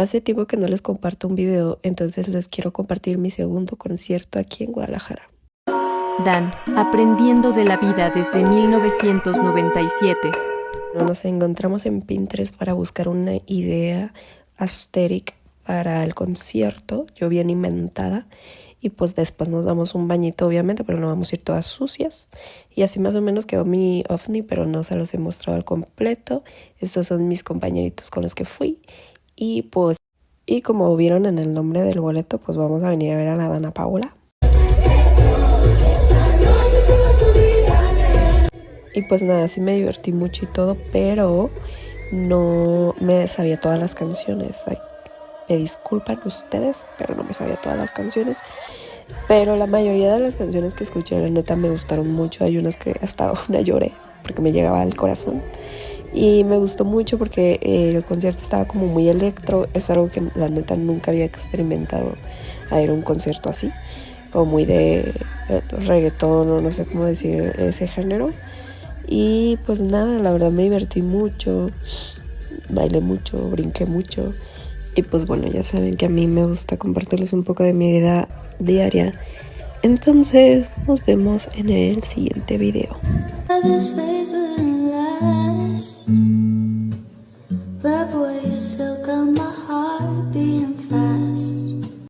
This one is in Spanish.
Hace tiempo que no les comparto un video, entonces les quiero compartir mi segundo concierto aquí en Guadalajara. Dan, aprendiendo de la vida desde 1997. Nos encontramos en Pinterest para buscar una idea aesthetic para el concierto, yo bien inventada, y pues después nos damos un bañito obviamente, pero no vamos a ir todas sucias. Y así más o menos quedó mi ovni, pero no se los he mostrado al completo. Estos son mis compañeritos con los que fui y pues, y como vieron en el nombre del boleto, pues vamos a venir a ver a la Dana Paola. Y pues nada, sí me divertí mucho y todo, pero no me sabía todas las canciones. Me disculpan ustedes, pero no me sabía todas las canciones. Pero la mayoría de las canciones que escuché, la neta, me gustaron mucho. Hay unas que hasta una lloré porque me llegaba al corazón y me gustó mucho porque eh, el concierto estaba como muy electro, es algo que la neta nunca había experimentado a ir un concierto así, o muy de eh, reggaetón o no sé cómo decir ese género. Y pues nada, la verdad me divertí mucho, bailé mucho, brinqué mucho. Y pues bueno, ya saben que a mí me gusta compartirles un poco de mi vida diaria. Entonces nos vemos en el siguiente video. so